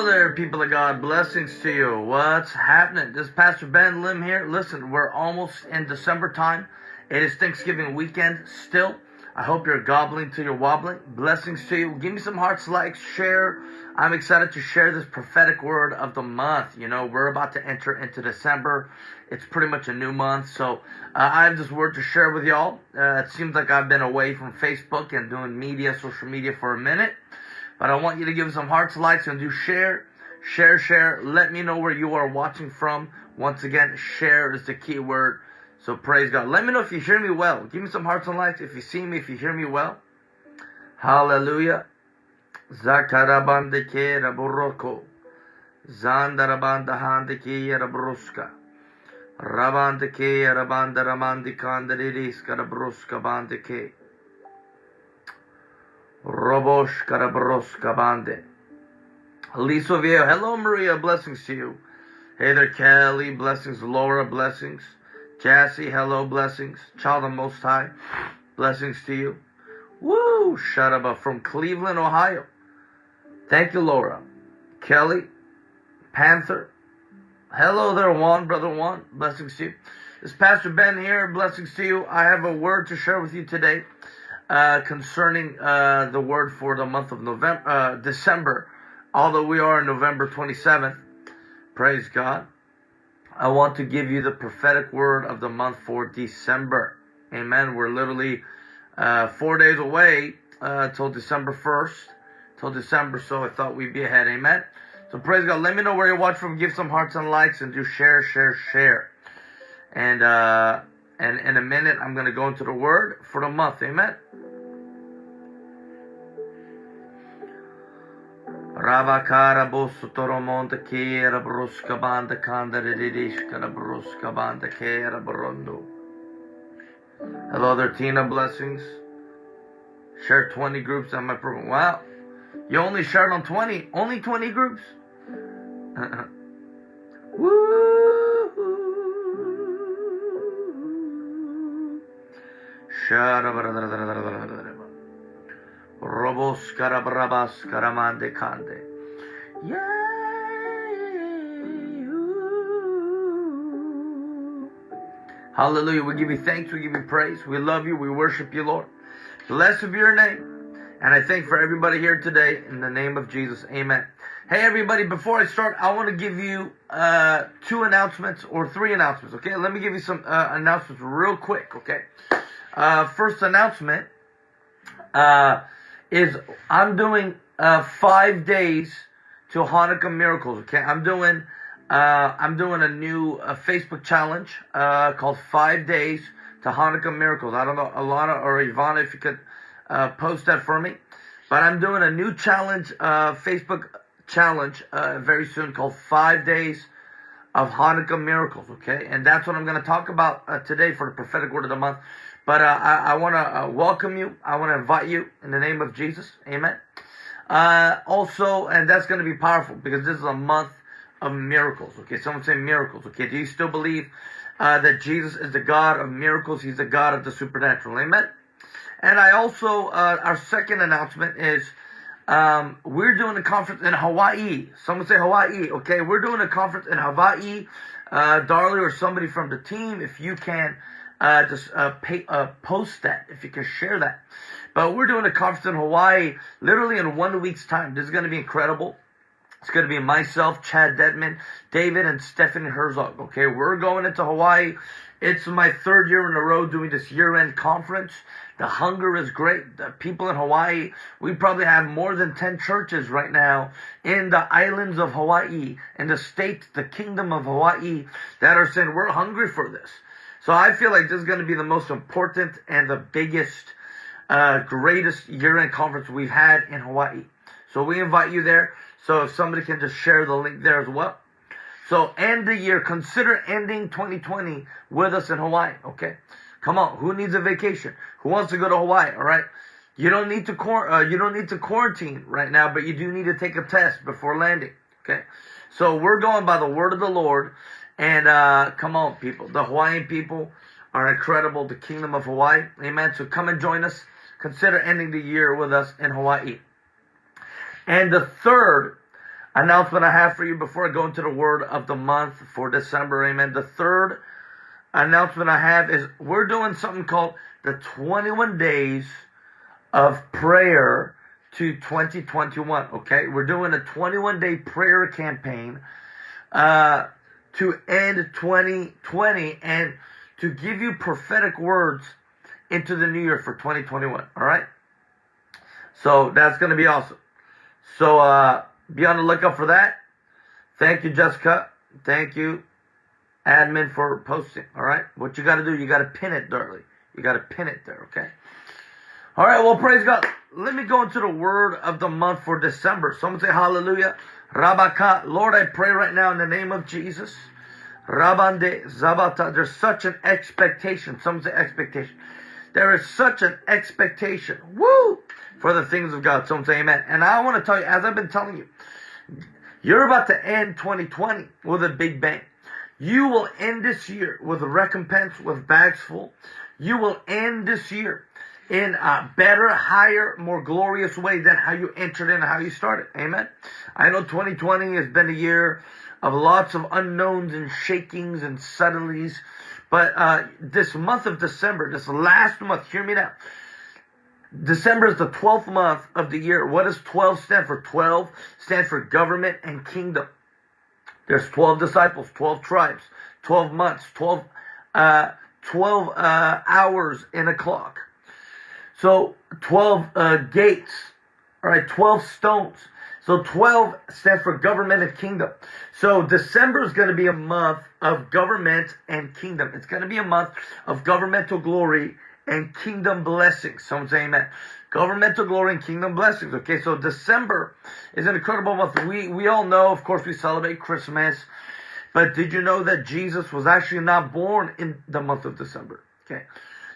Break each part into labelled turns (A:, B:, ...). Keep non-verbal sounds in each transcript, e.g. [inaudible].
A: Hello there, people of God. Blessings to you. What's happening? This is Pastor Ben Lim here. Listen, we're almost in December time. It is Thanksgiving weekend still. I hope you're gobbling till you're wobbling. Blessings to you. Give me some hearts, likes, share. I'm excited to share this prophetic word of the month. You know, we're about to enter into December. It's pretty much a new month. So uh, I have this word to share with y'all. Uh, it seems like I've been away from Facebook and doing media, social media for a minute. But I want you to give some hearts, likes, and do share. Share, share. Let me know where you are watching from. Once again, share is the key word. So praise God. Let me know if you hear me well. Give me some hearts and likes if you see me, if you hear me well. Hallelujah. Zakarabandeke raburoko. Zandarabandahandeke rabruska. Rabandeke rabandaramandikandaridis karabruska bandeke. Robosh Karabroska Bande. Lisa Viejo. Hello, Maria. Blessings to you. Hey there, Kelly. Blessings. Laura. Blessings. Cassie. Hello. Blessings. Child of Most High. Blessings to you. Woo! Sharaba from Cleveland, Ohio. Thank you, Laura. Kelly. Panther. Hello there, Juan. Brother Juan. Blessings to you. Is Pastor Ben here. Blessings to you. I have a word to share with you today uh, concerning uh, the word for the month of November, uh, December. Although we are November 27th, praise God. I want to give you the prophetic word of the month for December. Amen. We're literally uh, four days away uh, till December 1st, till December. So I thought we'd be ahead. Amen. So praise God. Let me know where you watch from. Give some hearts and likes and do share, share, share. And uh, and in a minute, I'm going to go into the word for the month. Amen. Ravakara Bosutoromonte Kera Bruska Banda Kanda Didishkara Bruska Banda Kera Barondo. Hello there, Tina. Blessings. Share 20 groups on my program. Wow. You only shared on 20. Only 20 groups? [laughs] Woo! Robos cande. Hallelujah. We give you thanks. We give you praise. We love you. We worship you, Lord. Blessed be your name. And I thank for everybody here today in the name of Jesus. Amen. Hey, everybody, before I start, I want to give you uh, two announcements or three announcements, okay? Let me give you some uh, announcements real quick, okay? Uh, first announcement uh, is I'm doing uh, five days to Hanukkah miracles. Okay, I'm doing uh, I'm doing a new uh, Facebook challenge uh, called Five Days to Hanukkah Miracles. I don't know Alana or Ivana if you could uh, post that for me, but I'm doing a new challenge, uh, Facebook challenge very soon called Five Days of Hanukkah Miracles. Okay, and that's what I'm going to talk about today for the prophetic word of the month. But uh, I, I want to uh, welcome you. I want to invite you in the name of Jesus. Amen. Uh, also, and that's going to be powerful because this is a month of miracles. Okay, someone say miracles. Okay, do you still believe uh, that Jesus is the God of miracles? He's the God of the supernatural. Amen. And I also, uh, our second announcement is um, we're doing a conference in Hawaii. Someone say Hawaii. Okay, we're doing a conference in Hawaii. Uh, Darley or somebody from the team, if you can uh, just uh, pay, uh, post that if you can share that. But we're doing a conference in Hawaii literally in one week's time. This is going to be incredible. It's going to be myself, Chad Dedmon, David, and Stephanie Herzog. Okay, we're going into Hawaii. It's my third year in a row doing this year-end conference. The hunger is great. The people in Hawaii, we probably have more than 10 churches right now in the islands of Hawaii, in the state, the kingdom of Hawaii, that are saying, we're hungry for this. So I feel like this is going to be the most important and the biggest, uh, greatest year-end conference we've had in Hawaii. So we invite you there. So if somebody can just share the link there as well. So end the year. Consider ending 2020 with us in Hawaii. Okay. Come on. Who needs a vacation? Who wants to go to Hawaii? All right. You don't need to uh, you don't need to quarantine right now, but you do need to take a test before landing. Okay. So we're going by the word of the Lord. And uh, come on, people. The Hawaiian people are incredible. The kingdom of Hawaii. Amen. So come and join us. Consider ending the year with us in Hawaii. And the third announcement I have for you before I go into the word of the month for December. Amen. The third announcement I have is we're doing something called the 21 days of prayer to 2021. Okay. We're doing a 21 day prayer campaign, uh, to end 2020 and to give you prophetic words into the new year for 2021. All right. So that's going to be awesome. So, uh, be on the lookout for that. Thank you, Jessica. Thank you, admin, for posting. All right. What you got to do, you got to pin it, darling. You got to pin it there. Okay. All right. Well, praise God. Let me go into the word of the month for December. Someone say hallelujah. Rabaka. Lord, I pray right now in the name of Jesus. Rabande Zabata. There's such an expectation. Someone say expectation. There is such an expectation. Woo! For the things of God. Some say amen. And I want to tell you, as I've been telling you, you're about to end 2020 with a big bang. You will end this year with a recompense, with bags full. You will end this year in a better, higher, more glorious way than how you entered in, how you started. Amen. I know 2020 has been a year of lots of unknowns and shakings and suddenlies. But uh, this month of December, this last month, hear me now. December is the 12th month of the year. What does 12 stand for? 12 stands for government and kingdom. There's 12 disciples, 12 tribes, 12 months, 12, uh, 12 uh, hours in a clock. So 12 uh, gates, all right, 12 stones. So 12 stands for government and kingdom. So December is going to be a month of government and kingdom. It's going to be a month of governmental glory and kingdom blessings. Someone say amen. Governmental glory and kingdom blessings. Okay, so December is an incredible month. We we all know, of course, we celebrate Christmas. But did you know that Jesus was actually not born in the month of December? Okay.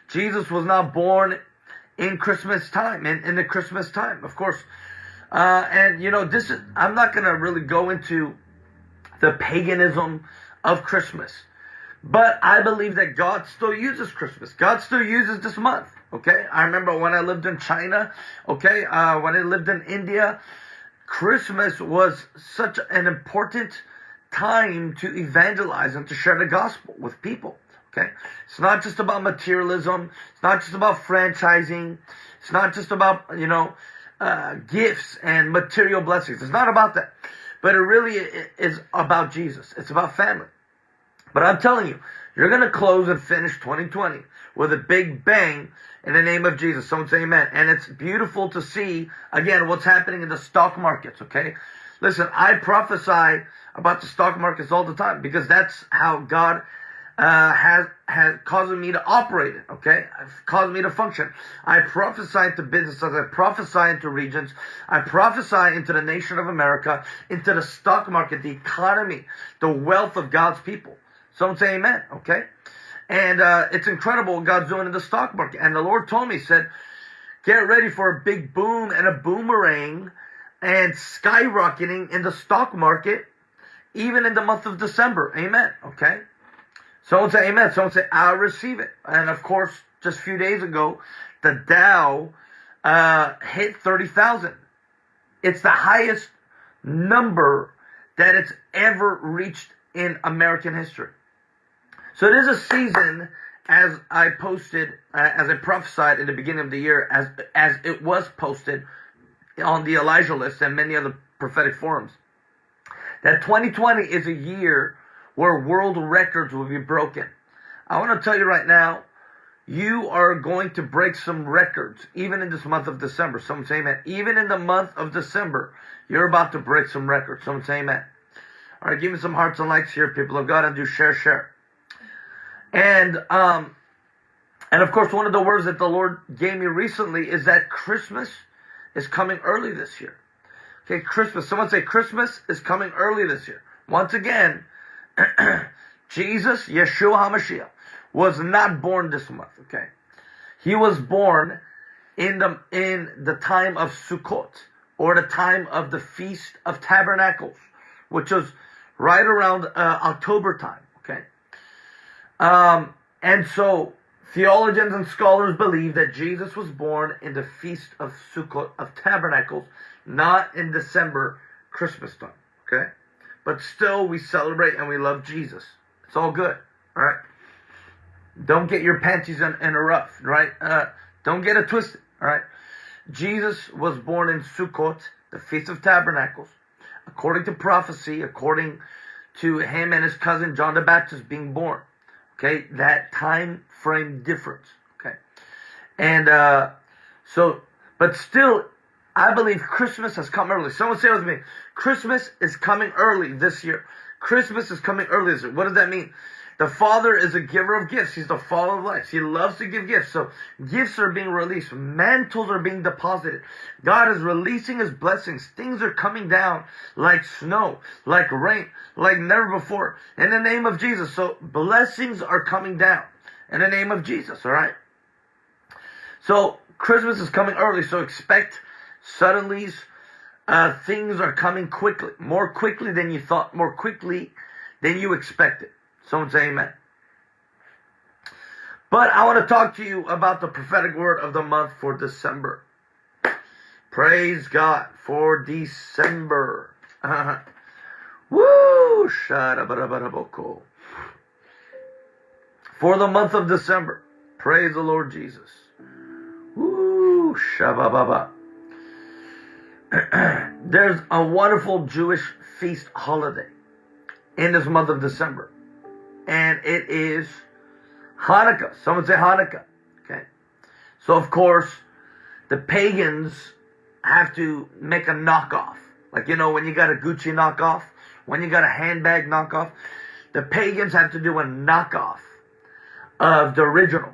A: Jesus was not born in Christmas time, in, in the Christmas time, of course. Uh, and you know, this is, I'm not going to really go into the paganism of Christmas. But I believe that God still uses Christmas. God still uses this month. Okay. I remember when I lived in China. Okay. Uh, when I lived in India, Christmas was such an important time to evangelize and to share the gospel with people. Okay. It's not just about materialism. It's not just about franchising. It's not just about, you know, uh, gifts and material blessings. It's not about that. But it really is about Jesus. It's about family. But I'm telling you, you're going to close and finish 2020 with a big bang in the name of Jesus. Someone say amen. And it's beautiful to see, again, what's happening in the stock markets, okay? Listen, I prophesy about the stock markets all the time because that's how God uh, has has caused me to operate. Okay, caused me to function. I prophesy into businesses. I prophesy into regions. I prophesy into the nation of America, into the stock market, the economy, the wealth of God's people. Someone say Amen. Okay, and uh, it's incredible what God's doing in the stock market. And the Lord told me, said, "Get ready for a big boom and a boomerang." And skyrocketing in the stock market, even in the month of December. Amen. Okay. Someone say amen. Someone say, I'll receive it. And of course, just a few days ago, the Dow uh, hit 30,000. It's the highest number that it's ever reached in American history. So it is a season, as I posted, uh, as I prophesied in the beginning of the year, as as it was posted on the Elijah list and many other prophetic forums, that 2020 is a year where world records will be broken. I want to tell you right now, you are going to break some records, even in this month of December. Someone say amen. Even in the month of December, you're about to break some records. Someone say amen. All right, give me some hearts and likes here, people of God, and do share, share. And, um, and of course, one of the words that the Lord gave me recently is that Christmas is coming early this year. Okay, Christmas. Someone say Christmas is coming early this year. Once again, [clears throat] Jesus, Yeshua HaMashiach, was not born this month, okay? He was born in the, in the time of Sukkot, or the time of the Feast of Tabernacles, which was right around uh, October time, okay? Um, and so, theologians and scholars believe that Jesus was born in the Feast of Sukkot, of Tabernacles, not in December, Christmas time, Okay? But still, we celebrate and we love Jesus. It's all good. All right? Don't get your panties in, in a rough, right? Uh, don't get it twisted. All right? Jesus was born in Sukkot, the Feast of Tabernacles, according to prophecy, according to him and his cousin John the Baptist being born. Okay, that time frame difference. Okay, and uh, so, but still, I believe Christmas has come early. Someone say with me, Christmas is coming early this year. Christmas is coming early this year. What does that mean? The Father is a giver of gifts. He's the Father of lights. He loves to give gifts. So gifts are being released. Mantles are being deposited. God is releasing His blessings. Things are coming down like snow, like rain, like never before. In the name of Jesus. So blessings are coming down in the name of Jesus. All right. So Christmas is coming early. So expect suddenlies. Uh, things are coming quickly, more quickly than you thought, more quickly than you expected. Someone say amen. But I want to talk to you about the prophetic word of the month for December. Praise God for December. [laughs] Woo! For the month of December. Praise the Lord Jesus. Woo! Shabababa. [clears throat] There's a wonderful Jewish feast holiday in this month of December and it is Hanukkah. Someone say Hanukkah. Okay. So of course, the pagans have to make a knockoff. Like you know, when you got a Gucci knockoff, when you got a handbag knockoff, the pagans have to do a knockoff of the original.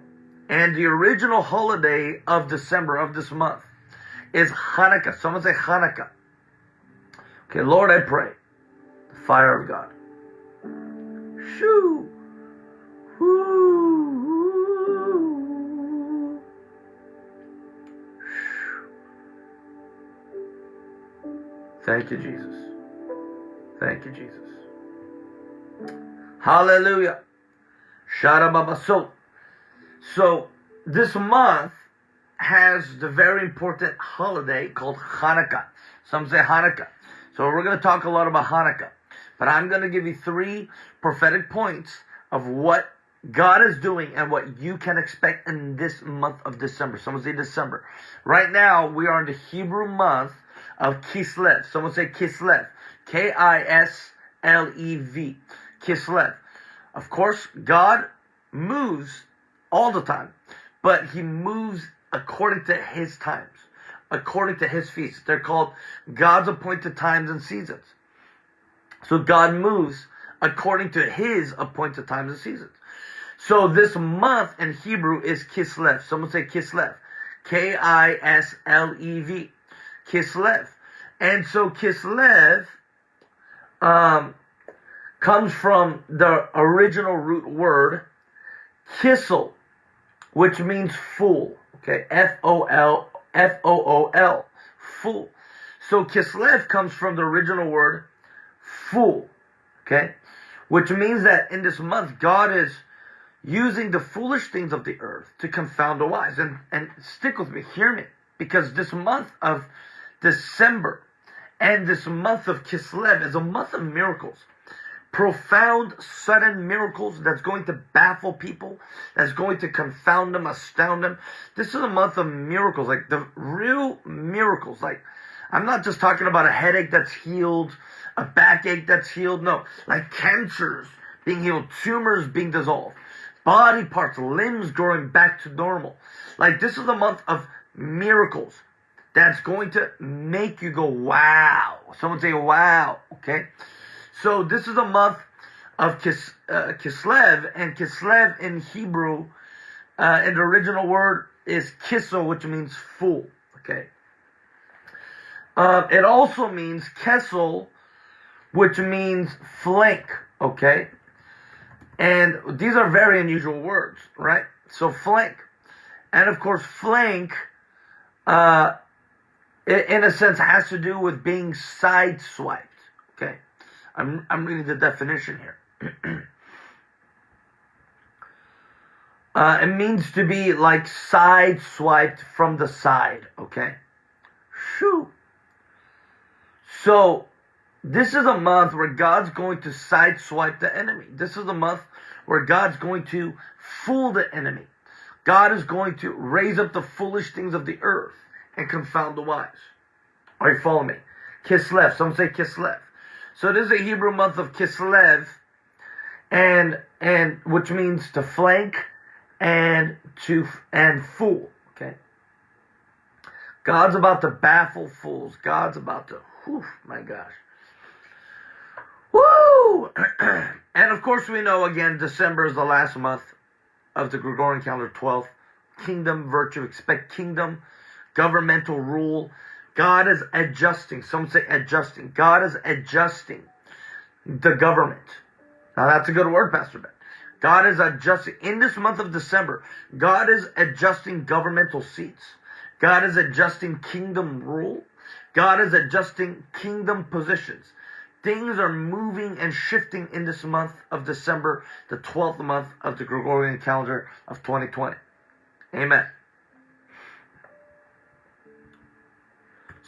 A: And the original holiday of December of this month is Hanukkah. Someone say Hanukkah. Okay, Lord, I pray. The fire of God. Shoo. Thank you, Jesus. Thank you, Jesus. Hallelujah. So, so this month has the very important holiday called Hanukkah. Some say Hanukkah. So we're going to talk a lot about Hanukkah. But I'm going to give you three prophetic points of what God is doing and what you can expect in this month of December. Someone say December. Right now, we are in the Hebrew month of Kislev. Someone say Kislev. K-I-S-L-E-V. Kislev. Of course, God moves all the time, but he moves according to his times, according to his feasts. They're called God's appointed times and seasons. So God moves according to his appointed times and seasons. So this month in Hebrew is Kislev. Someone say Kislev. K-I-S-L-E-V. Kislev. And so Kislev um, comes from the original root word kissel, which means fool. Okay, F-O-L, F-O-O-L, fool. So Kislev comes from the original word fool. Okay, which means that in this month God is using the foolish things of the earth to confound the wise. And, and stick with me, hear me, because this month of December and this month of Kislev is a month of miracles. Profound, sudden miracles that's going to baffle people, that's going to confound them, astound them. This is a month of miracles, like the real miracles. Like, I'm not just talking about a headache that's healed, a backache that's healed. No, like cancers being healed, tumors being dissolved body parts, limbs growing back to normal. Like this is a month of miracles that's going to make you go, wow. Someone say, wow. Okay. So this is a month of Kis, uh, Kislev, and Kislev in Hebrew, uh, in the original word is kissel, which means fool. Okay. Uh, it also means kessel, which means flank. Okay. And these are very unusual words, right? So flank. And of course, flank, uh, in a sense, has to do with being sideswiped. Okay. I'm, I'm reading the definition here. [clears throat] uh, it means to be like side swiped from the side. Okay. Shoo. So, this is a month where God's going to sideswipe the enemy. This is a month where God's going to fool the enemy. God is going to raise up the foolish things of the earth and confound the wise. Are you following me? Kislev. Some say Kislev. So this is a Hebrew month of Kislev, and and which means to flank and to and fool. Okay. God's about to baffle fools. God's about to. Whew, my gosh. Woo! [clears throat] and of course, we know again, December is the last month of the Gregorian calendar, 12th. Kingdom virtue, expect kingdom, governmental rule. God is adjusting. Some say adjusting. God is adjusting the government. Now that's a good word, Pastor Ben. God is adjusting. In this month of December, God is adjusting governmental seats. God is adjusting kingdom rule. God is adjusting kingdom positions. Things are moving and shifting in this month of December, the 12th month of the Gregorian calendar of 2020. Amen.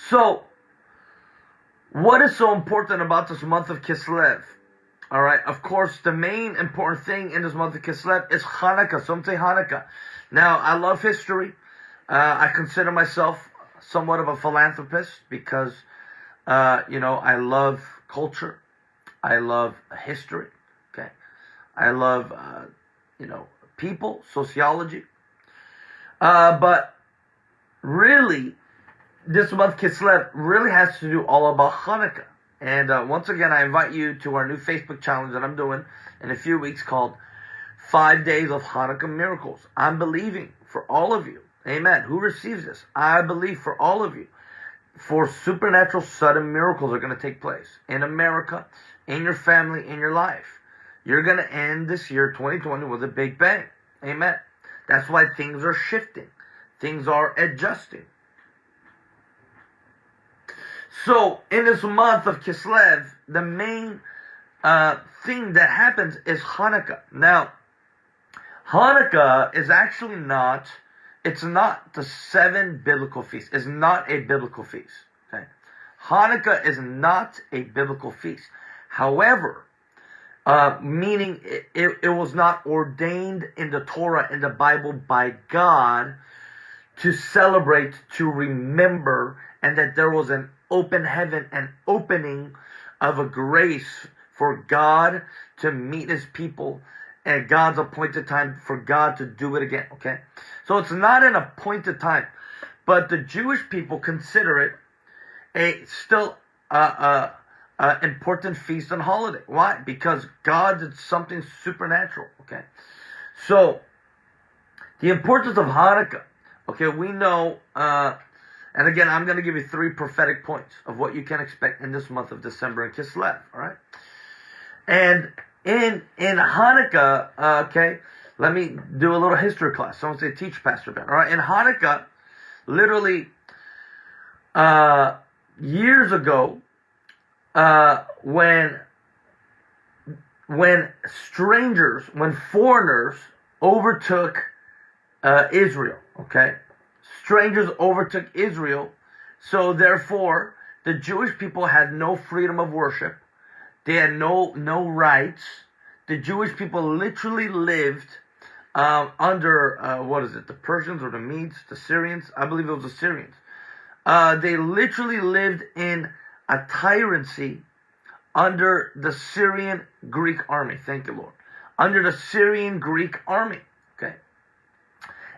A: So, what is so important about this month of Kislev? All right, of course, the main important thing in this month of Kislev is Hanukkah. Some say Hanukkah. Now, I love history. Uh, I consider myself somewhat of a philanthropist because, uh, you know, I love culture. I love history. Okay. I love, uh, you know, people, sociology. Uh, but really, this month Kislev really has to do all about Hanukkah. And uh, once again, I invite you to our new Facebook challenge that I'm doing in a few weeks called Five Days of Hanukkah Miracles. I'm believing for all of you. Amen. Who receives this? I believe for all of you for supernatural sudden miracles are going to take place in America, in your family, in your life. You're going to end this year 2020 with a big bang. Amen. That's why things are shifting. Things are adjusting. So, in this month of Kislev, the main uh, thing that happens is Hanukkah. Now, Hanukkah is actually not it's not the seven biblical feasts. It's not a biblical feast. Okay? Hanukkah is not a biblical feast. However, uh, meaning it, it, it was not ordained in the Torah, in the Bible by God to celebrate, to remember, and that there was an open heaven, an opening of a grace for God to meet his people at God's appointed time for God to do it again. Okay? So it's not an appointed time. But the Jewish people consider it a still a, a, a important feast and holiday. Why? Because God did something supernatural. Okay? So the importance of Hanukkah. Okay, we know uh, and again, I'm going to give you three prophetic points of what you can expect in this month of December in Kislev. All right, and in in Hanukkah, uh, okay, let me do a little history class. Someone say, teach Pastor Ben. All right, in Hanukkah, literally uh, years ago, uh, when when strangers, when foreigners overtook uh, Israel, okay, strangers overtook Israel, so therefore the Jewish people had no freedom of worship they had no no rights. The Jewish people literally lived um, under uh, what is it? The Persians or the Medes, the Syrians? I believe it was the Syrians. Uh, they literally lived in a tyranny under the Syrian Greek army. Thank you, Lord. Under the Syrian Greek army.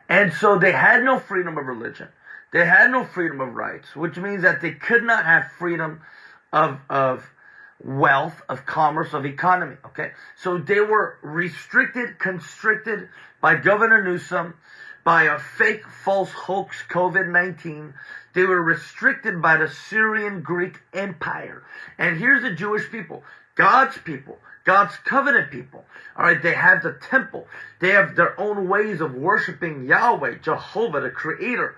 A: And so they had no freedom of religion. They had no freedom of rights, which means that they could not have freedom of, of wealth, of commerce, of economy. Okay. So they were restricted, constricted by Governor Newsom, by a fake false hoax COVID-19. They were restricted by the Syrian Greek Empire. And here's the Jewish people, God's people, God's covenant people. All right, they have the temple. They have their own ways of worshiping Yahweh, Jehovah, the creator.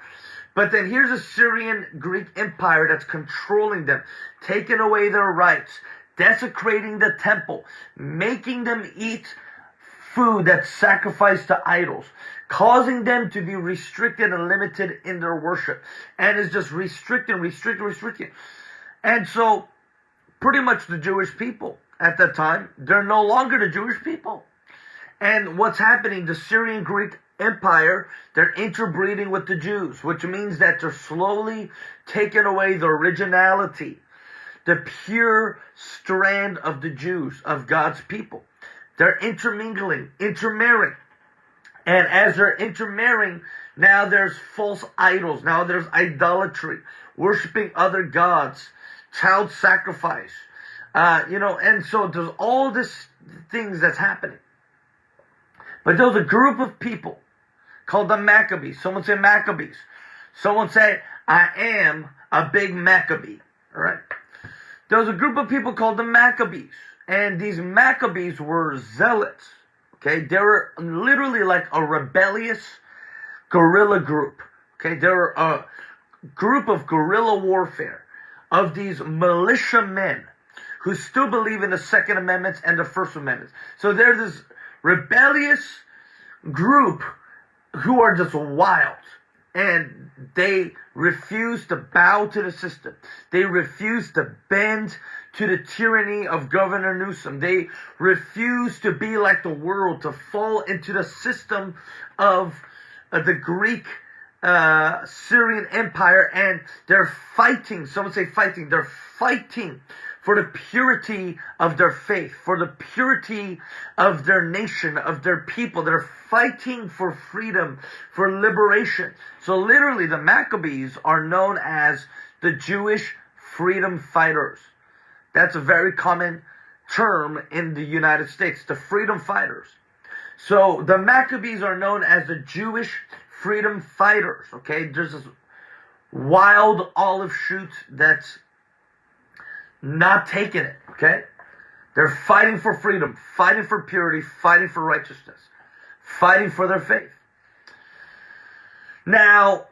A: But then here's a Syrian Greek empire that's controlling them, taking away their rights, desecrating the temple, making them eat food that's sacrificed to idols, causing them to be restricted and limited in their worship. And is just restricting, restricting, restricting. And so pretty much the Jewish people at that time. They're no longer the Jewish people. And what's happening, the Syrian Greek Empire, they're interbreeding with the Jews, which means that they're slowly taking away the originality, the pure strand of the Jews, of God's people. They're intermingling, intermarrying. And as they're intermarrying, now there's false idols. Now there's idolatry, worshiping other gods, child sacrifice. Uh, you know, and so there's all this things that's happening. But there's a group of people called the Maccabees. Someone say Maccabees. Someone say, I am a big Maccabee. All right. There was a group of people called the Maccabees. And these Maccabees were zealots. Okay. They were literally like a rebellious guerrilla group. Okay. They were a group of guerrilla warfare of these militia men who still believe in the Second Amendment and the First Amendment. So they're this rebellious group who are just wild and they refuse to bow to the system. They refuse to bend to the tyranny of Governor Newsom. They refuse to be like the world, to fall into the system of uh, the Greek uh, Syrian Empire, and they're fighting. Someone say fighting. They're fighting for the purity of their faith, for the purity of their nation, of their people. They're fighting for freedom, for liberation. So literally the Maccabees are known as the Jewish freedom fighters. That's a very common term in the United States, the freedom fighters. So the Maccabees are known as the Jewish freedom fighters. Okay, there's this wild olive shoot that's not taking it. Okay, they're fighting for freedom, fighting for purity, fighting for righteousness, fighting for their faith. Now,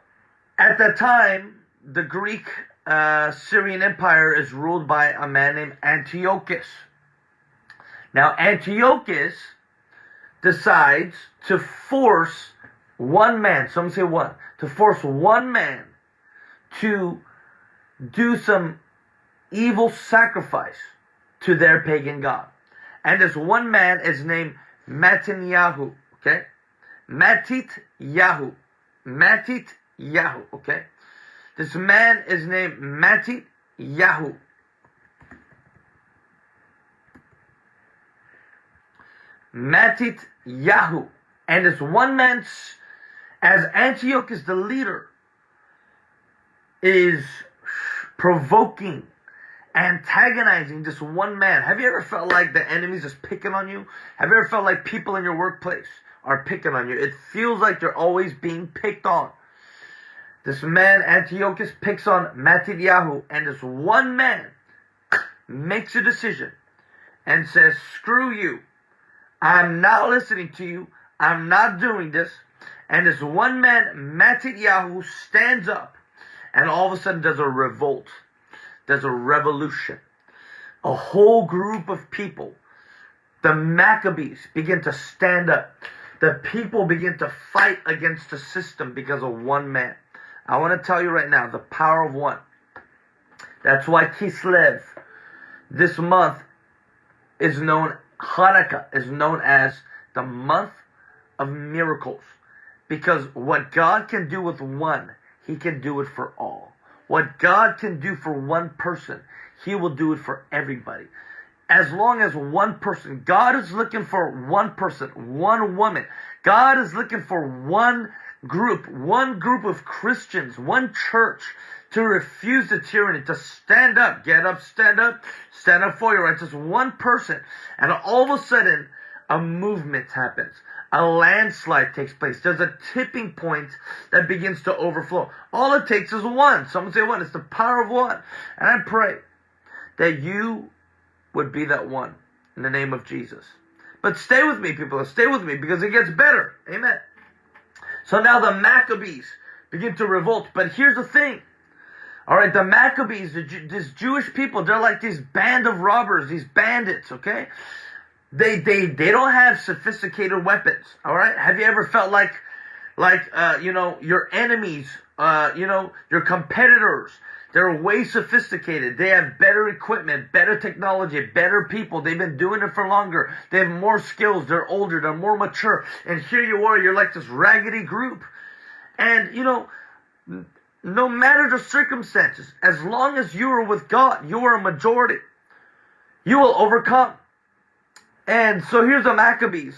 A: at that time, the Greek uh, Syrian Empire is ruled by a man named Antiochus. Now, Antiochus decides to force one man, some say one, to force one man to do some evil sacrifice to their pagan god. And this one man is named Matinyahu, okay? Matit Yahu. Matit Yahu, okay? This man is named Matit Yahu. Matit Yahu. And this one man, as Antiochus the leader, is provoking, antagonizing this one man. Have you ever felt like the enemy's just picking on you? Have you ever felt like people in your workplace are picking on you? It feels like you're always being picked on. This man, Antiochus, picks on Matidyahu, and this one man makes a decision and says, screw you. I'm not listening to you. I'm not doing this. And this one man, Matidyahu, stands up and all of a sudden there's a revolt. There's a revolution. A whole group of people, the Maccabees, begin to stand up. The people begin to fight against the system because of one man. I want to tell you right now the power of one. That's why Kislev this month is known, Hanukkah is known as the month of miracles. Because what God can do with one, He can do it for all. What God can do for one person, He will do it for everybody. As long as one person, God is looking for one person, one woman. God is looking for one group, one group of Christians, one church to refuse the tyranny, to stand up, get up, stand up, stand up for your rights. Just one person. And all of a sudden, a movement happens. A landslide takes place. There's a tipping point that begins to overflow. All it takes is one. Someone say one. It's the power of one. And I pray that you would be that one in the name of Jesus. But stay with me, people. Stay with me because it gets better. Amen. So now the Maccabees begin to revolt. But here's the thing. All right, the Maccabees, the, this Jewish people, they're like this band of robbers, these bandits, okay? They, they, they don't have sophisticated weapons, all right? Have you ever felt like like uh, you know your enemies, uh, you know your competitors. They're way sophisticated. They have better equipment, better technology, better people. They've been doing it for longer. They have more skills. They're older. They're more mature. And here you are. You're like this raggedy group. And you know, no matter the circumstances, as long as you are with God, you are a majority. You will overcome. And so here's the Maccabees.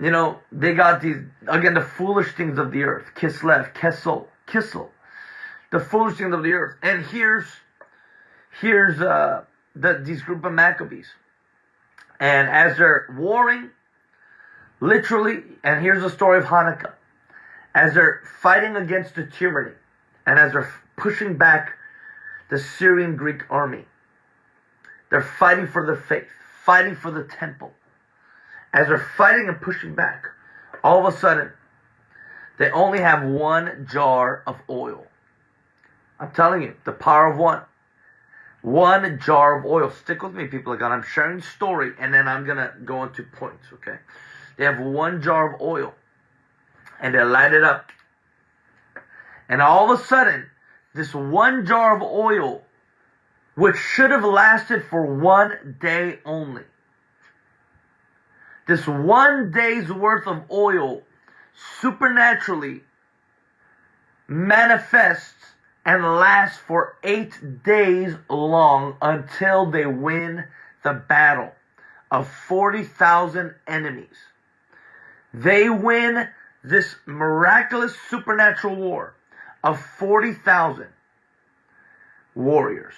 A: You know, they got these, again, the foolish things of the earth. Kislev, Kessel, Kissel. The foolish things of the earth. And here's, here's, uh, the, these group of Maccabees. And as they're warring, literally, and here's the story of Hanukkah. As they're fighting against the tyranny, and as they're pushing back the Syrian Greek army, they're fighting for their faith, fighting for the temple. As they're fighting and pushing back, all of a sudden, they only have one jar of oil. I'm telling you, the power of one. One jar of oil. Stick with me, people of God. I'm sharing story and then I'm going to go into points, okay? They have one jar of oil and they light it up. And all of a sudden, this one jar of oil, which should have lasted for one day only, this one day's worth of oil supernaturally manifests and lasts for eight days long until they win the battle of 40,000 enemies. They win this miraculous supernatural war of 40,000 warriors.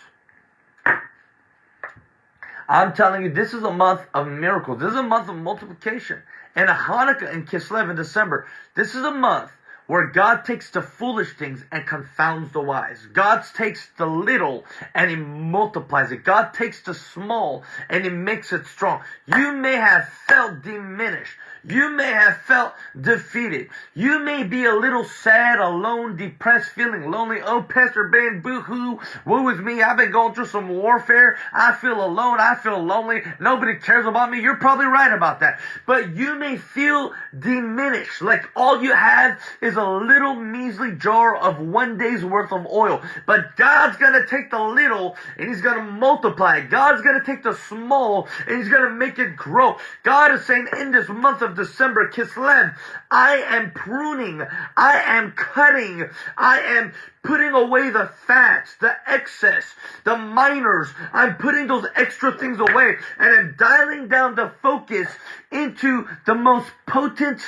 A: I'm telling you, this is a month of miracles. This is a month of multiplication. And a Hanukkah in Kislev in December. This is a month where God takes the foolish things and confounds the wise. God takes the little and He multiplies it. God takes the small and He makes it strong. You may have felt diminished. You may have felt defeated. You may be a little sad, alone, depressed, feeling lonely. Oh, Pastor Ben, boo-hoo, woe is me. I've been going through some warfare. I feel alone. I feel lonely. Nobody cares about me. You're probably right about that. But you may feel diminished, like all you have is a little measly jar of one day's worth of oil. But God's gonna take the little and He's gonna multiply it. God's gonna take the small and He's gonna make it grow. God is saying in this month of December, Kislev, I am pruning, I am cutting, I am putting away the fats, the excess, the minors. I'm putting those extra things away and I'm dialing down the focus into the most potent,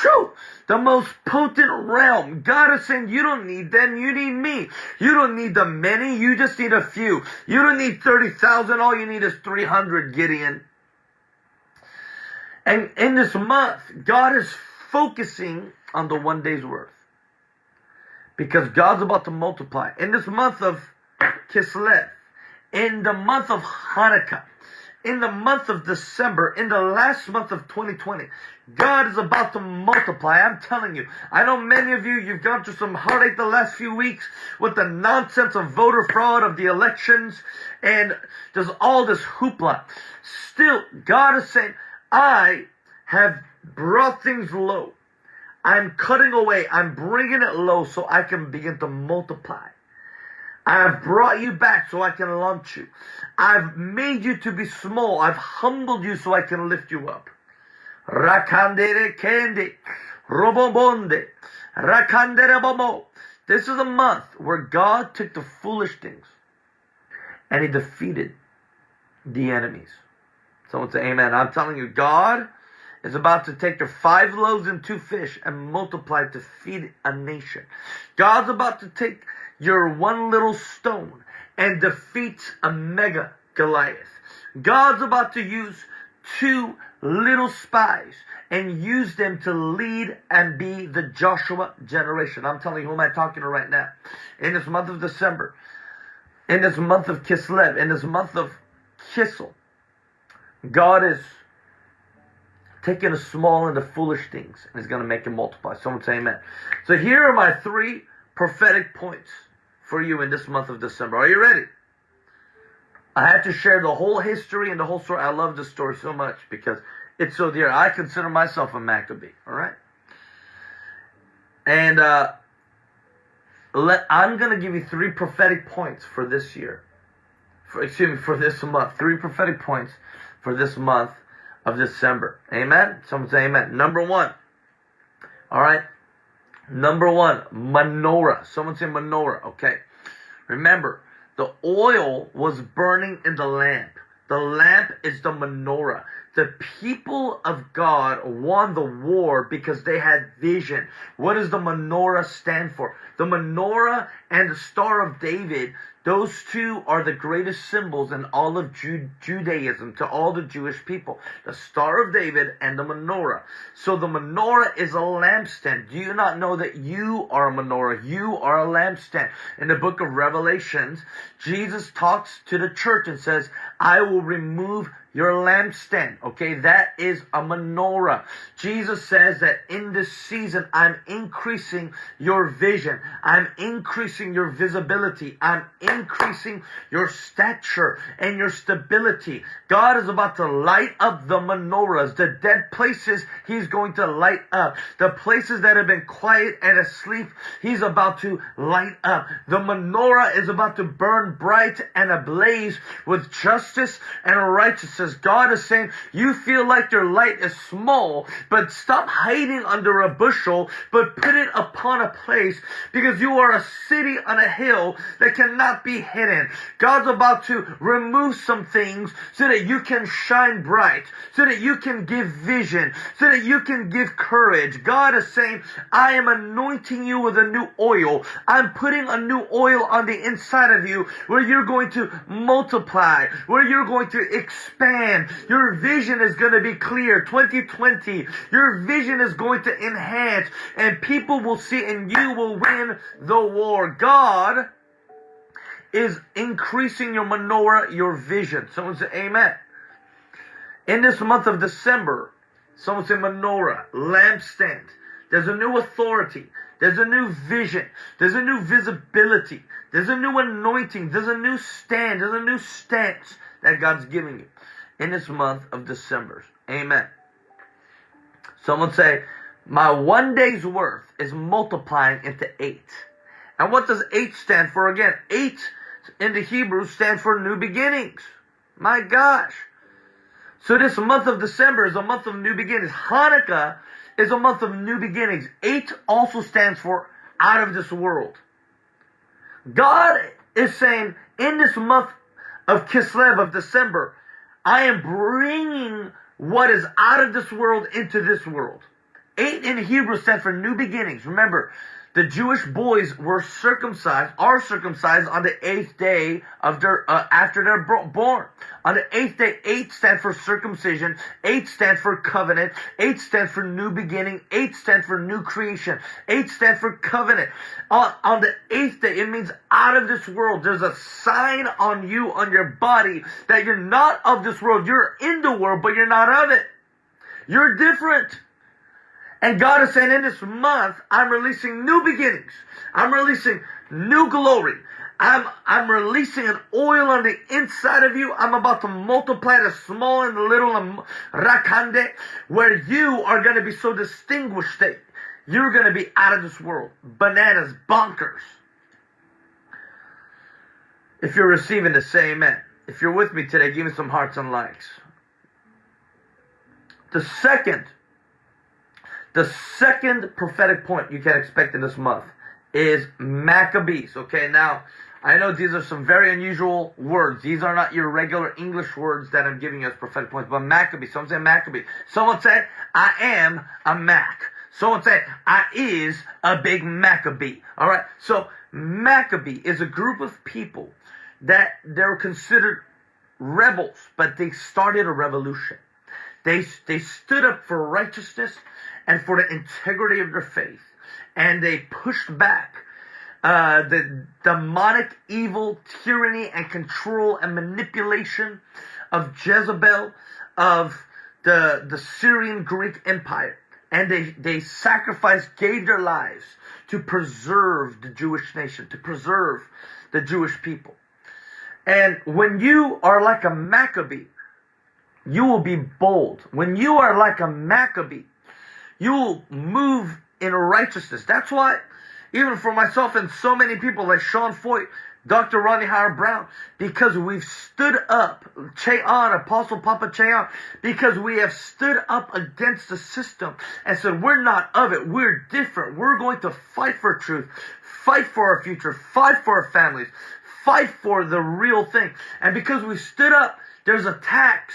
A: shoo, the most potent realm. God is saying, you don't need them, you need me. You don't need the many, you just need a few. You don't need 30,000, all you need is 300, Gideon. And in this month, God is focusing on the one day's worth. Because God's about to multiply. In this month of Kislev, in the month of Hanukkah, in the month of December, in the last month of 2020, God is about to multiply. I'm telling you. I know many of you, you've gone through some heartache the last few weeks with the nonsense of voter fraud, of the elections, and there's all this hoopla. Still, God is saying, I have brought things low. I'm cutting away. I'm bringing it low so I can begin to multiply. I have brought you back so I can launch you. I've made you to be small. I've humbled you so I can lift you up. Rakandere kende, robobonde, rakandere bomo. This is a month where God took the foolish things and he defeated the enemies. Someone say amen. I'm telling you, God is about to take the five loaves and two fish and multiply to feed a nation. God's about to take your one little stone and defeats a mega Goliath. God's about to use two little spies and use them to lead and be the Joshua generation. I'm telling you, who am I talking to right now? In this month of December, in this month of Kislev, in this month of Kissel, God is taking the small and the foolish things and is going to make it multiply. Someone say amen. So here are my three prophetic points for you in this month of December. Are you ready? I had to share the whole history and the whole story. I love this story so much because it's so dear. I consider myself a Maccabee, all right? And uh, let, I'm going to give you three prophetic points for this year. For, excuse me, for this month. Three prophetic points for this month of December. Amen? Someone say amen. Number one. All right. Number one, menorah. Someone say menorah. Okay. Remember, the oil was burning in the lamp. The lamp is the menorah. The people of God won the war because they had vision. What does the menorah stand for? The menorah and the Star of David those two are the greatest symbols in all of Judaism to all the Jewish people. The Star of David and the menorah. So the menorah is a lampstand. Do you not know that you are a menorah? You are a lampstand. In the book of Revelations, Jesus talks to the church and says, I will remove your lampstand. Okay, that is a menorah. Jesus says that in this season, I'm increasing your vision. I'm increasing your visibility. I'm increasing your stature and your stability. God is about to light up the menorahs, the dead places He's going to light up. The places that have been quiet and asleep, He's about to light up. The menorah is about to burn bright and ablaze with justice and righteousness Jesus. God is saying, you feel like your light is small, but stop hiding under a bushel, but put it upon a place because you are a city on a hill that cannot be hidden. God's about to remove some things so that you can shine bright, so that you can give vision, so that you can give courage. God is saying, I am anointing you with a new oil. I'm putting a new oil on the inside of you where you're going to multiply, where you're going to expand your vision is going to be clear. 2020. Your vision is going to enhance and people will see and you will win the war. God is increasing your menorah, your vision. Someone say amen. In this month of December, someone say menorah, lampstand. There's a new authority. There's a new vision. There's a new visibility. There's a new anointing. There's a new stand. There's a new stance that God's giving you in this month of December. Amen. Someone say, my one day's worth is multiplying into eight. And what does eight stand for again? Eight in the Hebrew stands for new beginnings. My gosh. So this month of December is a month of new beginnings. Hanukkah is a month of new beginnings. Eight also stands for out of this world. God is saying in this month of Kislev of December, I am bringing what is out of this world into this world. Eight in Hebrew stands for new beginnings. Remember, the Jewish boys were circumcised, are circumcised on the eighth day of their, uh, after they're born. On the eighth day, eight stands for circumcision, eight stands for covenant, eight stands for new beginning, eight stands for new creation, eight stands for covenant. On, on the eighth day, it means out of this world. There's a sign on you, on your body, that you're not of this world. You're in the world, but you're not of it. You're different. And God is saying in this month, I'm releasing new beginnings. I'm releasing new glory. I'm, I'm releasing an oil on the inside of you. I'm about to multiply the small and the little and rakande, where you are going to be so distinguished that you're going to be out of this world. Bananas, bonkers. If you're receiving the say amen. If you're with me today, give me some hearts and likes. The second the second prophetic point you can expect in this month is Maccabees. Okay, now I know these are some very unusual words. These are not your regular English words that I'm giving you as prophetic points, but Maccabees. Someone say Maccabee. Someone say, I am a Mac. Someone say, I is a big Maccabee. All right. So Maccabee is a group of people that they're considered rebels, but they started a revolution. They, they stood up for righteousness and for the integrity of their faith. And they pushed back uh, the demonic evil, tyranny, and control and manipulation of Jezebel, of the, the Syrian Greek Empire. And they, they sacrificed, gave their lives to preserve the Jewish nation, to preserve the Jewish people. And when you are like a Maccabee, you will be bold. When you are like a Maccabee, you will move in righteousness. That's why, even for myself and so many people like Sean Feucht, Dr. Rodney Howard-Browne, because we've stood up, Che Ahn, Apostle Papa Che Ahn, because we have stood up against the system and said, we're not of it, we're different, we're going to fight for truth, fight for our future, fight for our families, fight for the real thing. And because we stood up, there's attacks,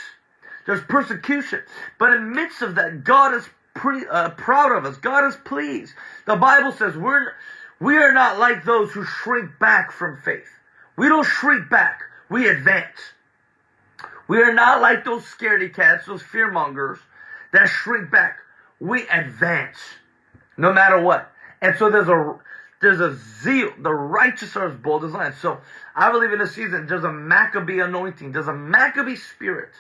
A: there's persecution. But in midst of that, God is pre, uh, proud of us. God is pleased. The Bible says we're we are not like those who shrink back from faith. We don't shrink back. We advance. We are not like those scaredy cats, those fear mongers that shrink back. We advance no matter what. And so there's a there's a zeal. The righteous are as bold as lions. So I believe in this season there's a Maccabee anointing. There's a Maccabee spirit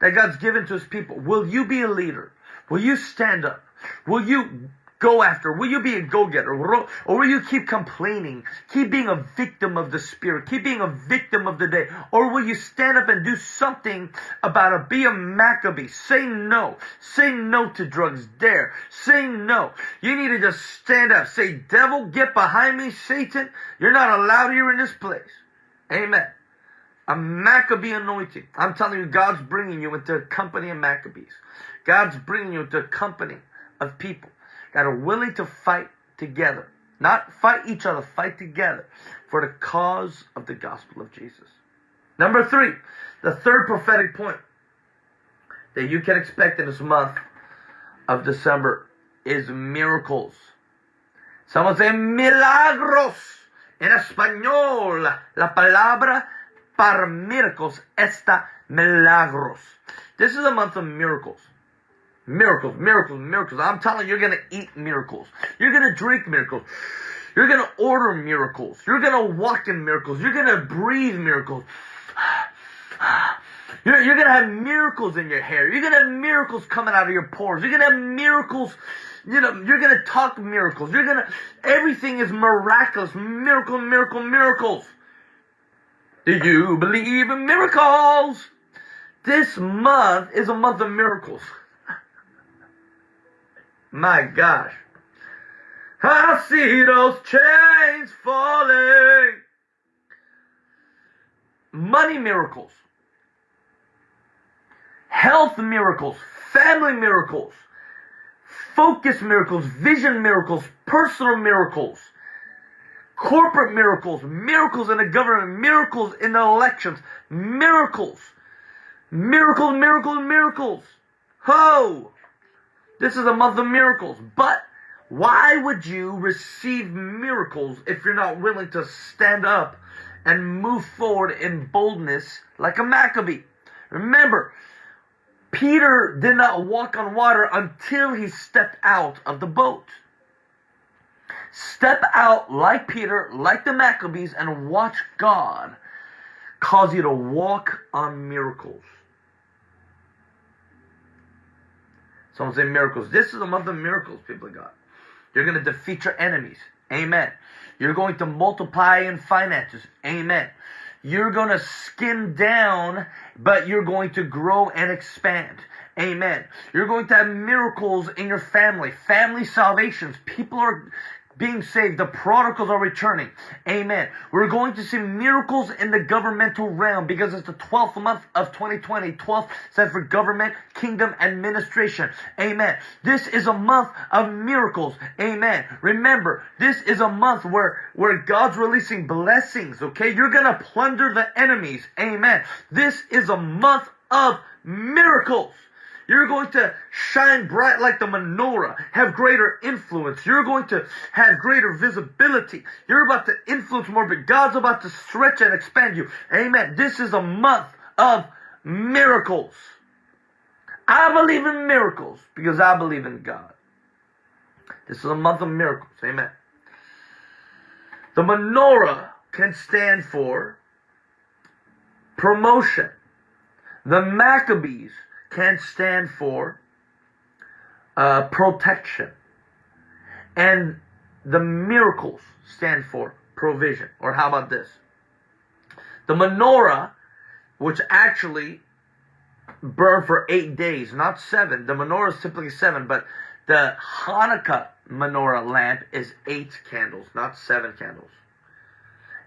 A: that God's given to his people. Will you be a leader? Will you stand up? Will you go after? Will you be a go-getter? Or will you keep complaining? Keep being a victim of the spirit? Keep being a victim of the day? Or will you stand up and do something about it? Be a Maccabee. Say no. Say no to drugs. Dare. Say no. You need to just stand up. Say, devil, get behind me, Satan. You're not allowed here in this place. Amen. A Maccabee anointing. I'm telling you, God's bringing you into a company of Maccabees. God's bringing you to a company of people that are willing to fight together. Not fight each other, fight together for the cause of the gospel of Jesus. Number three, the third prophetic point that you can expect in this month of December is miracles. Someone say milagros. En español, la palabra para miracles está milagros. This is a month of miracles. Miracles, miracles, miracles. I'm telling you, you're going to eat miracles. You're going to drink miracles. You're going to order miracles. You're going to walk in miracles. You're going to breathe miracles. You're, you're going to have miracles in your hair. You're going to have miracles coming out of your pores. You're going to have miracles. You know, you're going to talk miracles. You're going to, everything is miraculous. Miracle, miracle, miracles. Do you believe in miracles? This month is a month of miracles. My gosh. I see those chains falling. Money miracles. Health miracles. Family miracles. Focus miracles. Vision miracles. Personal miracles. Corporate miracles. Miracles in the government. Miracles in the elections. Miracles. Miracles, miracles, miracles. Ho! This is a month of miracles. But why would you receive miracles if you're not willing to stand up and move forward in boldness like a Maccabee? Remember, Peter did not walk on water until he stepped out of the boat. Step out like Peter, like the Maccabees, and watch God cause you to walk on miracles. Someone say miracles. This is a month of miracles, people of God. You're going to defeat your enemies. Amen. You're going to multiply in finances. Amen. You're going to skim down, but you're going to grow and expand. Amen. You're going to have miracles in your family, family salvations. People are being saved. The prodigals are returning. Amen. We're going to see miracles in the governmental realm because it's the 12th month of 2020. 12th stands for government, kingdom, administration. Amen. This is a month of miracles. Amen. Remember, this is a month where, where God's releasing blessings. Okay. You're going to plunder the enemies. Amen. This is a month of miracles. You're going to shine bright like the menorah, have greater influence. You're going to have greater visibility. You're about to influence more, but God's about to stretch and expand you. Amen. This is a month of miracles. I believe in miracles because I believe in God. This is a month of miracles. Amen. The menorah can stand for promotion. The Maccabees can stand for uh, protection. And the miracles stand for provision. Or how about this? The menorah, which actually burned for eight days, not seven. The menorah is simply seven, but The Hanukkah menorah lamp is eight candles, not seven candles.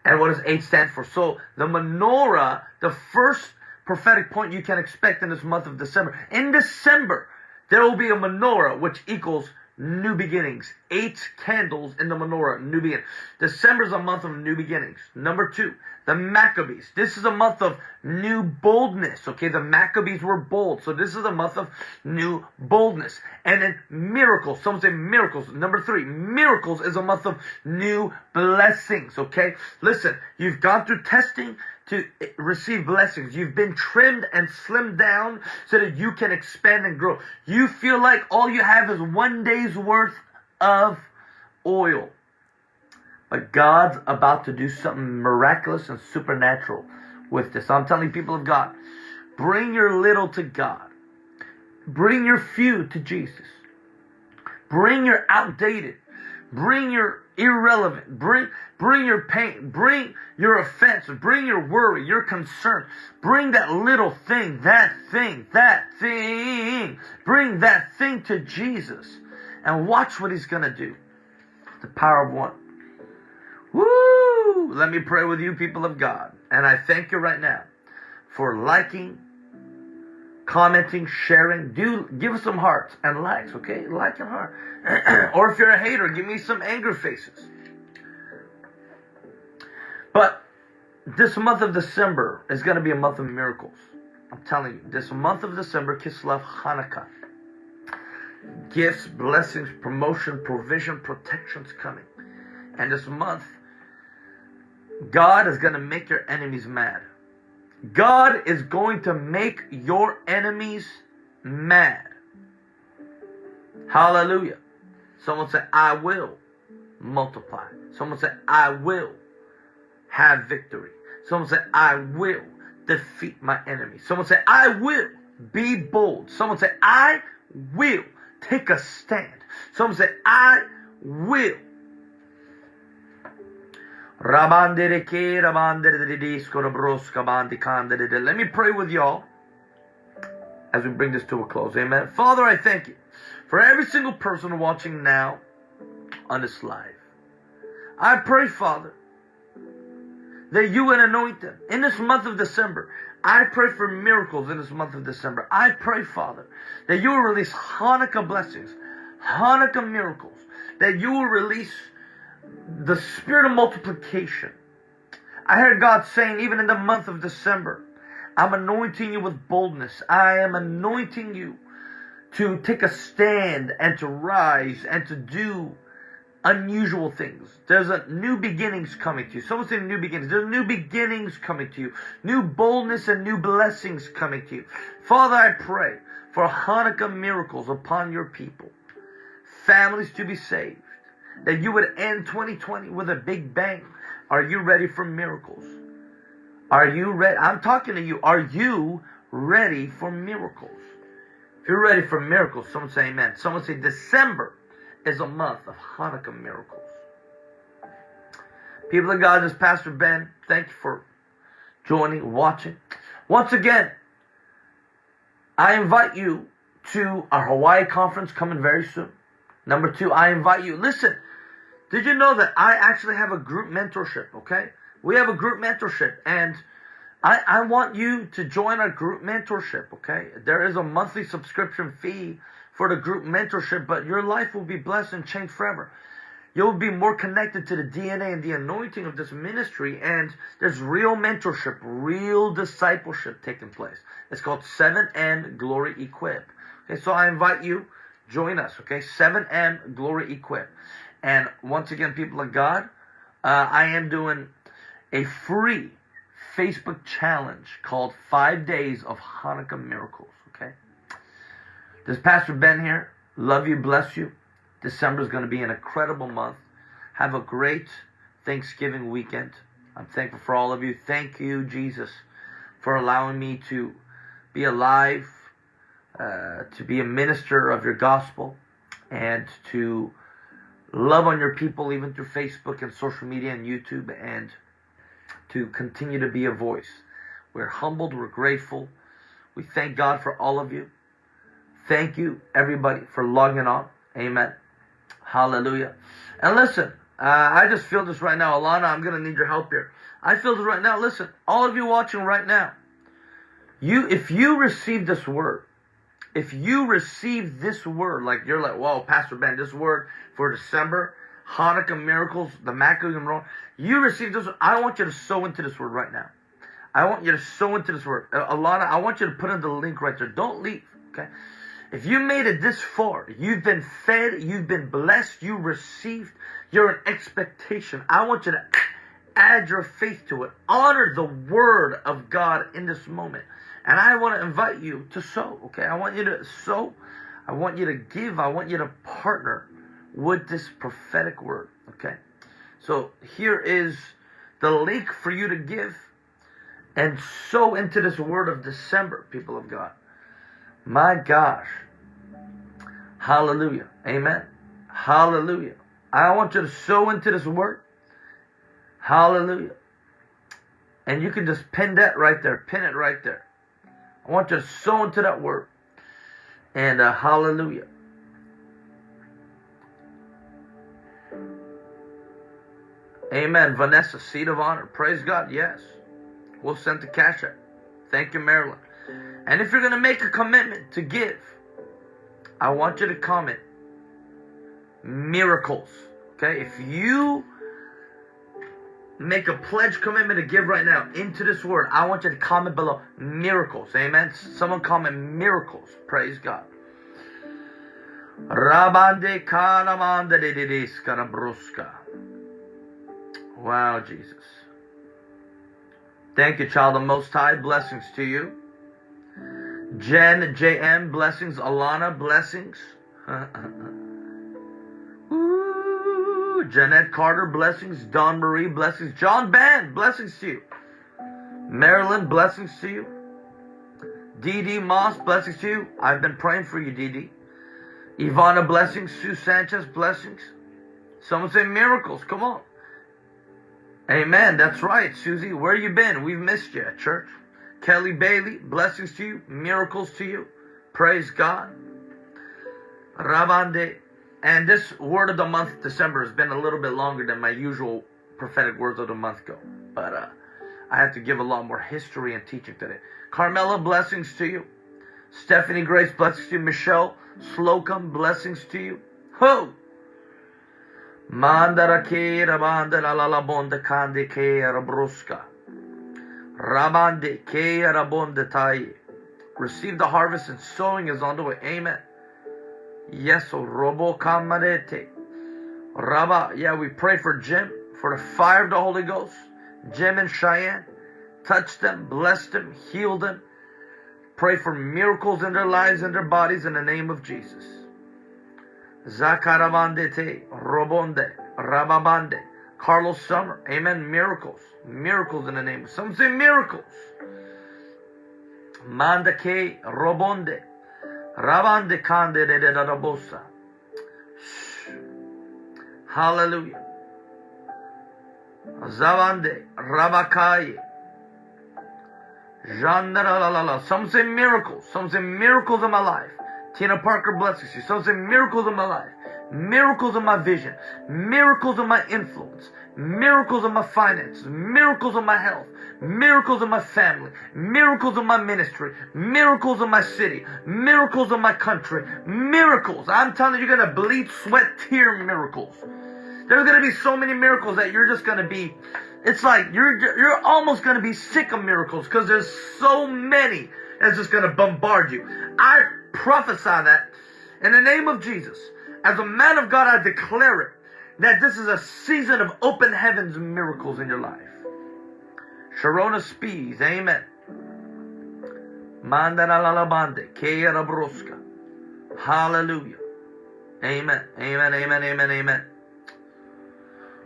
A: And what does eight stand for? So the menorah, the first prophetic point you can expect in this month of December. In December, there will be a menorah which equals new beginnings. Eight candles in the menorah, new beginnings. December is a month of new beginnings. Number two, the Maccabees. This is a month of new boldness. Okay, the Maccabees were bold. So this is a month of new boldness. And then miracles. Some say miracles. Number three, miracles is a month of new blessings. Okay, listen, you've gone through testing to receive blessings. You've been trimmed and slimmed down so that you can expand and grow. You feel like all you have is one day's worth of oil. But God's about to do something miraculous and supernatural with this. I'm telling people of God, bring your little to God. Bring your few to Jesus. Bring your outdated. Bring your irrelevant. Bring, bring your pain. Bring your offense. Bring your worry, your concern. Bring that little thing, that thing, that thing. Bring that thing to Jesus and watch what he's going to do. The power of one. Woo! Let me pray with you, people of God. And I thank you right now for liking, commenting, sharing. Do give us some hearts and likes, okay? Like and heart. [clears throat] or if you're a hater, give me some anger faces. But this month of December is going to be a month of miracles. I'm telling you, this month of December, Kislev Hanukkah. Gifts, blessings, promotion, provision, protections coming. And this month, God is going to make your enemies mad. God is going to make your enemies mad. Hallelujah. Someone say, I will multiply. Someone say, I will have victory. Someone say, I will defeat my enemy. Someone say, I will be bold. Someone say, I will take a stand. Someone say, I will. Let me pray with y'all as we bring this to a close. Amen. Father, I thank you for every single person watching now on this live. I pray, Father, that you would anoint them in this month of December. I pray for miracles in this month of December. I pray, Father, that you will release Hanukkah blessings, Hanukkah miracles, that you will release the spirit of multiplication. I heard God saying, even in the month of December, I'm anointing you with boldness. I am anointing you to take a stand and to rise and to do unusual things. There's a new beginnings coming to you. Someone say new beginnings. There's new beginnings coming to you. New boldness and new blessings coming to you. Father, I pray for Hanukkah miracles upon your people. Families to be saved. That you would end 2020 with a big bang. Are you ready for miracles? Are you ready? I'm talking to you. Are you ready for miracles? If you're ready for miracles, someone say amen. Someone say December is a month of Hanukkah miracles. People of God, this is Pastor Ben. Thank you for joining, watching. Once again, I invite you to our Hawaii conference coming very soon. Number two, I invite you. Listen, did you know that I actually have a group mentorship? Okay, we have a group mentorship, and I, I want you to join our group mentorship. Okay, there is a monthly subscription fee for the group mentorship, but your life will be blessed and changed forever. You'll be more connected to the DNA and the anointing of this ministry, and there's real mentorship, real discipleship taking place. It's called 7M Glory Equip. Okay, so I invite you, join us, okay? 7M Glory Equip. And once again, people of God, uh, I am doing a free Facebook challenge called Five Days of Hanukkah Miracles, okay? This Pastor Ben here. Love you, bless you. December is going to be an incredible month. Have a great Thanksgiving weekend. I'm thankful for all of you. Thank you, Jesus, for allowing me to be alive, uh, to be a minister of your gospel, and to love on your people even through Facebook and social media and YouTube, and to continue to be a voice. We're humbled, we're grateful. We thank God for all of you. Thank you, everybody, for logging on Amen. Hallelujah. And listen, uh, I just feel this right now. Alana, I'm going to need your help here. I feel this right now. Listen, all of you watching right now, you, if you receive this word, if you receive this word, like you're like, whoa, Pastor Ben, this word for December, Hanukkah miracles, the Maccabees and you receive this. I want you to sow into this word right now. I want you to sow into this word. Alana, I want you to put in the link right there. Don't leave, okay? If you made it this far, you've been fed, you've been blessed, you received, you're in expectation. I want you to add your faith to it. Honor the word of God in this moment. And I want to invite you to sow, okay? I want you to sow. I want you to give. I want you to partner with this prophetic word, okay? So here is the link for you to give and sow into this word of December, people of God. My gosh. Hallelujah. Amen. Hallelujah. I want you to sow into this word. Hallelujah. And you can just pin that right there. Pin it right there. I want you to sow into that word. And uh, hallelujah. Amen. Vanessa, seat of honor. Praise God. Yes. We'll send the cash. Thank you, Marilyn. And if you're going to make a commitment to give, I want you to comment miracles. Okay? If you make a pledge commitment to give right now into this word, I want you to comment below miracles. Amen. Someone comment miracles. Praise God. Wow, Jesus. Thank you, child of Most High. Blessings to you. Jen, JM, blessings. Alana, blessings. [laughs] Jeanette Carter, blessings. Don Marie, blessings. John Band, blessings to you. Marilyn, blessings to you. Dee Moss, blessings to you. I've been praying for you, Dee Ivana, blessings. Sue Sanchez, blessings. Someone say miracles. Come on. Amen. That's right, Susie. Where you been? We've missed you at church. Kelly Bailey, blessings to you, miracles to you. Praise God. Rabande. And this word of the month, December, has been a little bit longer than my usual prophetic words of the month go. But uh, I had to give a lot more history and teaching today. Carmela, blessings to you. Stephanie Grace, blessings to you. Michelle Slocum, blessings to you. Who? Mandara ke rabanda la la bonda kande ke rabruska. Rabande ke rabonda tai. Receive the harvest and sowing is on the way. Amen. Yes, robo kamarete. Rabba, yeah, we pray for Jim, for the fire of the Holy Ghost. Jim and Cheyenne. Touch them, bless them, heal them. Pray for miracles in their lives and their bodies in the name of Jesus. Zakaravandete, Robonde, Rababande, Carlos Summer. Amen. Miracles. Miracles in the name. of, Some say miracles. Mandake, Robonde, Rabande Kande de Rabosa. Hallelujah. Zavande, Rabakai. Jandaralala. Some say miracles. Some say miracles in my life. Tina Parker blesses you. Some say miracles in my life, miracles in my vision, miracles in my influence, miracles in my finances, miracles in my health, miracles in my family, miracles in my ministry, miracles in my city, miracles in my country, miracles. I'm telling you, you're going to bleed, sweat, tear miracles. There's going to be so many miracles that you're just going to be, it's like you're, you're almost going to be sick of miracles because there's so many that's just going to bombard you. I prophesy that in the name of Jesus. As a man of God, I declare it that this is a season of open heavens miracles in your life. Sharona Spees, amen. Mandalalabande, Keyarabroska. Hallelujah. Amen. Amen. Amen. Amen. Amen.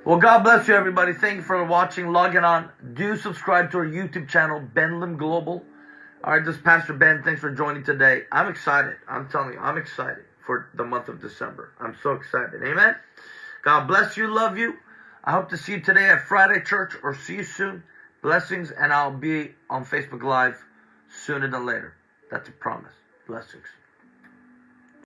A: Well, God bless you, everybody. Thank you for watching, logging on. Do subscribe to our YouTube channel, Ben Lim Global. All right, this is Pastor Ben. Thanks for joining today. I'm excited. I'm telling you, I'm excited for the month of December. I'm so excited. Amen. God bless you. Love you. I hope to see you today at Friday Church or see you soon. Blessings, and I'll be on Facebook Live sooner than later. That's a promise. Blessings.